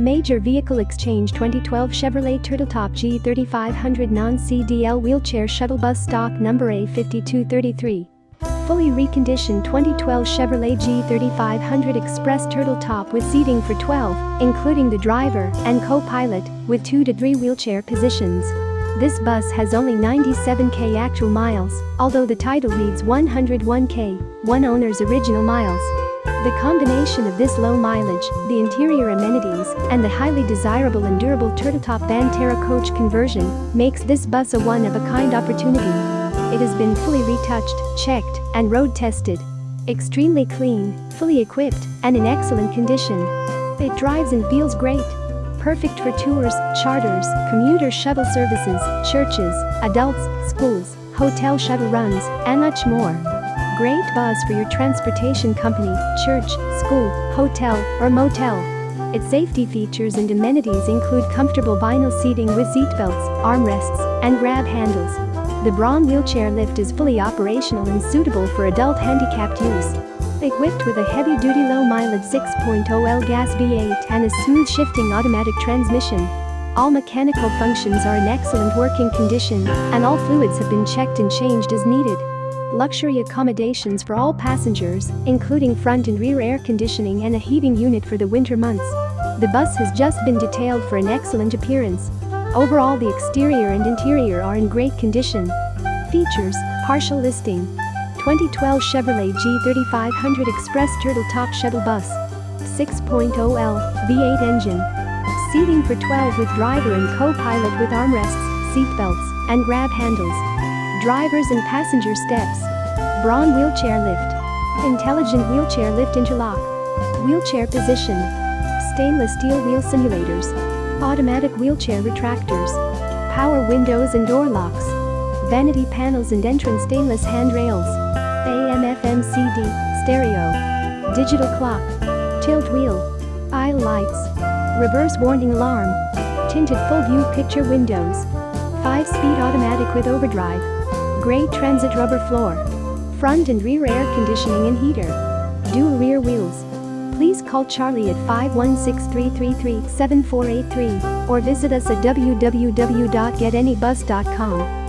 Major Vehicle Exchange 2012 Chevrolet Turtletop G3500 non-CDL wheelchair shuttle bus stock number A5233. Fully reconditioned 2012 Chevrolet G3500 Express Turtletop with seating for 12, including the driver and co-pilot, with 2 to 3 wheelchair positions. This bus has only 97k actual miles, although the title reads 101k, one owner's original miles. The combination of this low mileage, the interior amenities, and the highly desirable and durable Turtletop Van Terra coach conversion makes this bus a one-of-a-kind opportunity. It has been fully retouched, checked, and road tested. Extremely clean, fully equipped, and in excellent condition. It drives and feels great. Perfect for tours, charters, commuter shuttle services, churches, adults, schools, hotel shuttle runs, and much more. Great bus for your transportation company, church, school, hotel, or motel. Its safety features and amenities include comfortable vinyl seating with seatbelts, armrests, and grab handles. The Braun wheelchair lift is fully operational and suitable for adult handicapped use. Equipped with a heavy-duty low-mileage 6.0L gas V8 and a smooth shifting automatic transmission. All mechanical functions are in excellent working condition, and all fluids have been checked and changed as needed luxury accommodations for all passengers, including front and rear air conditioning and a heating unit for the winter months. The bus has just been detailed for an excellent appearance. Overall the exterior and interior are in great condition. Features, partial listing. 2012 Chevrolet G3500 Express Turtle Top Shuttle Bus. 6.0L, V8 engine. Seating for 12 with driver and co-pilot with armrests, seatbelts, and grab handles. Drivers and passenger steps. Braun wheelchair lift. Intelligent wheelchair lift interlock. Wheelchair position. Stainless steel wheel simulators. Automatic wheelchair retractors. Power windows and door locks. Vanity panels and entrance stainless handrails. AM FM CD, stereo. Digital clock. Tilt wheel. Aisle lights. Reverse warning alarm. Tinted full view picture windows. 5-speed automatic with overdrive. Gray transit rubber floor. Front and rear air conditioning and heater. Dual rear wheels. Please call Charlie at 516-333-7483 or visit us at www.getanybus.com.